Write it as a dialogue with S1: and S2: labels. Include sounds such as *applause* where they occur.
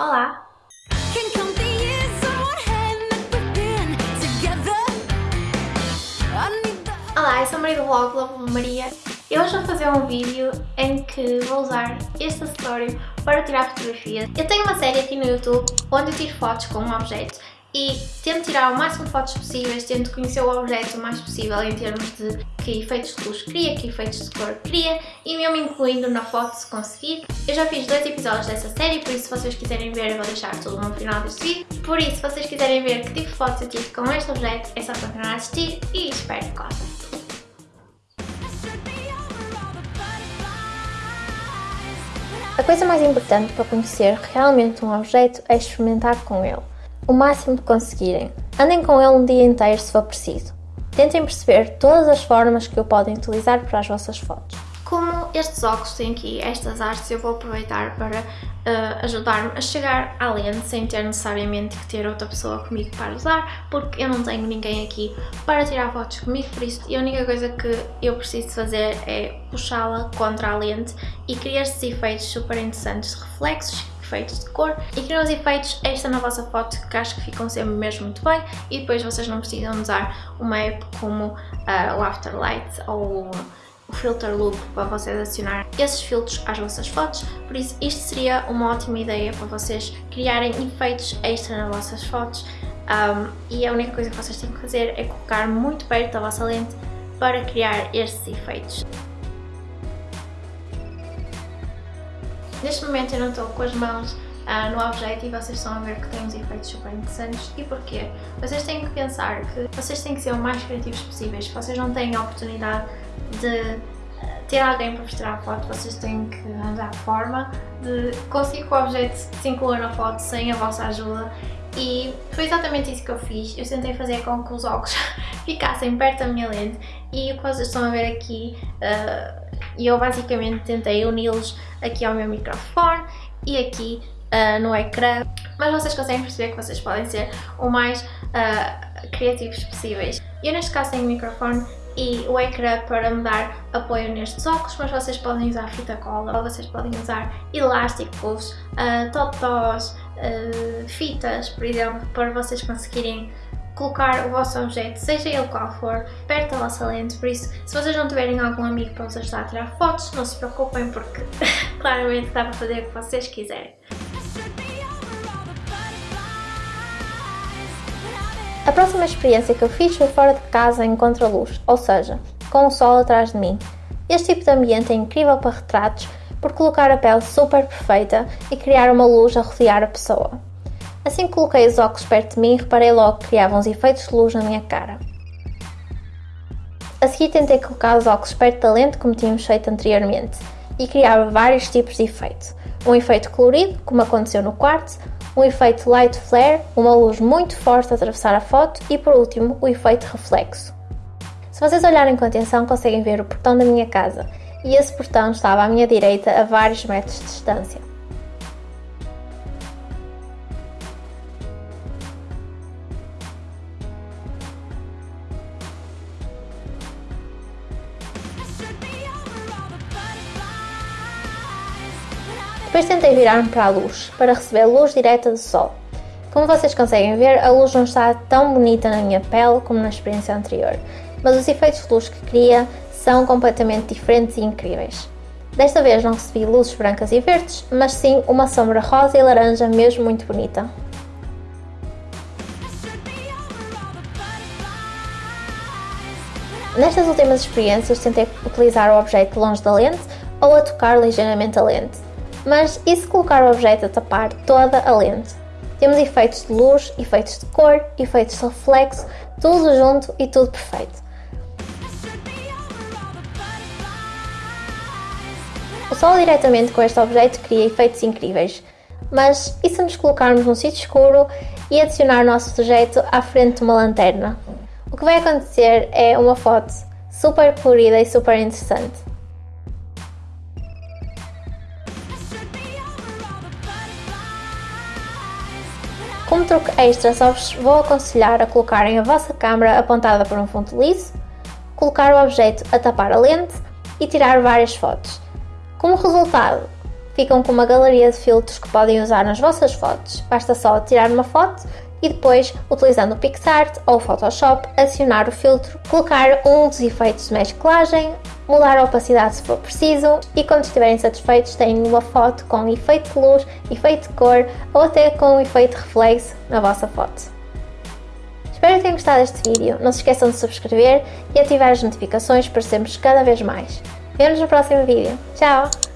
S1: Olá! Olá, eu sou a Maria do blog Love Maria e hoje vou fazer um vídeo em que vou usar este acessório para tirar fotografias. Eu tenho uma série aqui no YouTube onde eu tiro fotos com um objeto e tento tirar o máximo de fotos possíveis, tento conhecer o objeto o mais possível em termos de que efeitos de luz cria, que efeitos de cor cria e mesmo incluindo na foto se conseguir. Eu já fiz dois episódios dessa série, por isso se vocês quiserem ver eu vou deixar tudo no final deste vídeo. Por isso, se vocês quiserem ver que tipo de fotos eu tive com este objeto, é só continuar a assistir e espero que gostem. A coisa mais importante para conhecer realmente um objeto é experimentar com ele o máximo que conseguirem. Andem com ele um dia inteiro se for preciso. Tentem perceber todas as formas que o podem utilizar para as vossas fotos. Como estes óculos têm aqui estas artes, eu vou aproveitar para uh, ajudar-me a chegar à lente sem ter necessariamente que ter outra pessoa comigo para usar, porque eu não tenho ninguém aqui para tirar fotos comigo, por isso a única coisa que eu preciso fazer é puxá-la contra a lente e criar estes efeitos super interessantes de reflexos efeitos de cor. E criam os efeitos extra na vossa foto que acho que ficam sempre mesmo muito bem. E depois vocês não precisam usar uma app como uh, o Afterlight ou o Filter Loop para vocês adicionar esses filtros às vossas fotos, por isso isto seria uma ótima ideia para vocês criarem efeitos extra nas vossas fotos. Um, e a única coisa que vocês têm que fazer é colocar muito perto da vossa lente para criar estes efeitos. Neste momento eu não estou com as mãos uh, no objeto e vocês estão a ver que tem uns efeitos super interessantes. E porquê? Vocês têm que pensar que vocês têm que ser o mais criativos possíveis. Vocês não têm a oportunidade de ah, ter alguém para vos tirar a foto, vocês têm que arranjar forma de conseguir que o objeto se inclua na foto sem a vossa ajuda e foi exatamente isso que eu fiz. Eu tentei fazer com que os óculos *laughs* ficassem perto da minha lente e o que vocês estão a ver aqui, uh, eu basicamente tentei uni-los aqui ao meu microfone e aqui uh, no ecrã, mas vocês conseguem perceber que vocês podem ser o mais uh, criativos possíveis. Eu neste caso tenho o microfone e o ecrã para me dar apoio nestes óculos, mas vocês podem usar fita cola, ou vocês podem usar elásticos, uh, totós, uh, fitas, por exemplo, para vocês conseguirem colocar o vosso objeto, seja ele qual for, perto da vossa lente, por isso, se vocês não tiverem algum amigo para vos ajudar a tirar fotos, não se preocupem porque *laughs* claramente dá para fazer o que vocês quiserem. A próxima experiência que eu fiz foi fora de casa em contraluz, ou seja, com o sol atrás de mim. Este tipo de ambiente é incrível para retratos por colocar a pele super perfeita e criar uma luz a rodear a pessoa. Assim que coloquei os óculos perto de mim, reparei logo que criavam uns efeitos de luz na minha cara. A seguir tentei colocar os óculos perto da lente como tínhamos feito anteriormente e criava vários tipos de efeito. Um efeito colorido, como aconteceu no quarto, um efeito light flare, uma luz muito forte a atravessar a foto e por último o efeito reflexo. Se vocês olharem com atenção conseguem ver o portão da minha casa e esse portão estava à minha direita a vários metros de distância. Depois tentei virar-me para a luz, para receber luz direta do sol. Como vocês conseguem ver, a luz não está tão bonita na minha pele como na experiência anterior, mas os efeitos de luz que cria são completamente diferentes e incríveis. Desta vez não recebi luzes brancas e verdes, mas sim uma sombra rosa e laranja mesmo muito bonita. Nestas últimas experiências tentei utilizar o objeto longe da lente ou a tocar ligeiramente a lente, mas e se colocar o objeto a tapar toda a lente? Temos efeitos de luz, efeitos de cor, efeitos de reflexo, tudo junto e tudo perfeito. O sol diretamente com este objeto cria efeitos incríveis, mas e se nos colocarmos num sítio escuro e adicionar o nosso objeto à frente de uma lanterna? O que vai acontecer é uma foto super colorida e super interessante. Como truque extra, só vos vou aconselhar a colocarem a vossa câmera apontada para um fundo liso, colocar o objeto a tapar a lente e tirar várias fotos. Como resultado, ficam com uma galeria de filtros que podem usar nas vossas fotos. Basta só tirar uma foto e depois, utilizando o PixArt ou o Photoshop, adicionar o filtro, colocar um dos efeitos de mesclagem, mudar a opacidade se for preciso e quando estiverem satisfeitos têm uma foto com efeito de luz, efeito de cor ou até com efeito reflexo na vossa foto. Espero que tenham gostado deste vídeo, não se esqueçam de subscrever e ativar as notificações para sermos cada vez mais. Vemo-nos no próximo vídeo. Tchau!